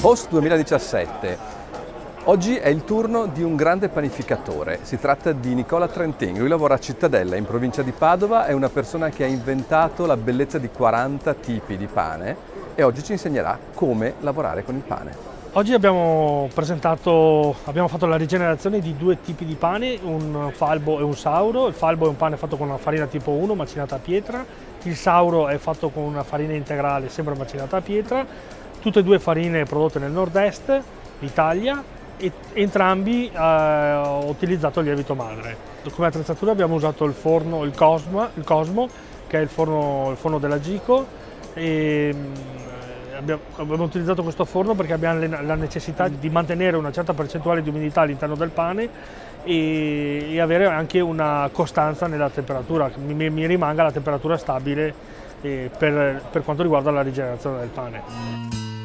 Post 2017. Oggi è il turno di un grande panificatore, si tratta di Nicola Trentin, lui lavora a Cittadella in provincia di Padova, è una persona che ha inventato la bellezza di 40 tipi di pane e oggi ci insegnerà come lavorare con il pane. Oggi abbiamo abbiamo fatto la rigenerazione di due tipi di pane, un falbo e un sauro. Il falbo è un pane fatto con una farina tipo 1 macinata a pietra, il sauro è fatto con una farina integrale sempre macinata a pietra, tutte e due farine prodotte nel nord-est d'Italia e entrambi eh, ho utilizzato il lievito madre. Come attrezzatura abbiamo usato il forno, il Cosmo, il Cosmo che è il forno, il forno della Gico e abbiamo, abbiamo, utilizzato questo forno perché abbiamo la necessità di mantenere una certa percentuale di umidità all'interno del pane e, e, avere anche una costanza nella temperatura, mi, mi rimanga la temperatura stabile eh, per, per quanto riguarda la rigenerazione del pane.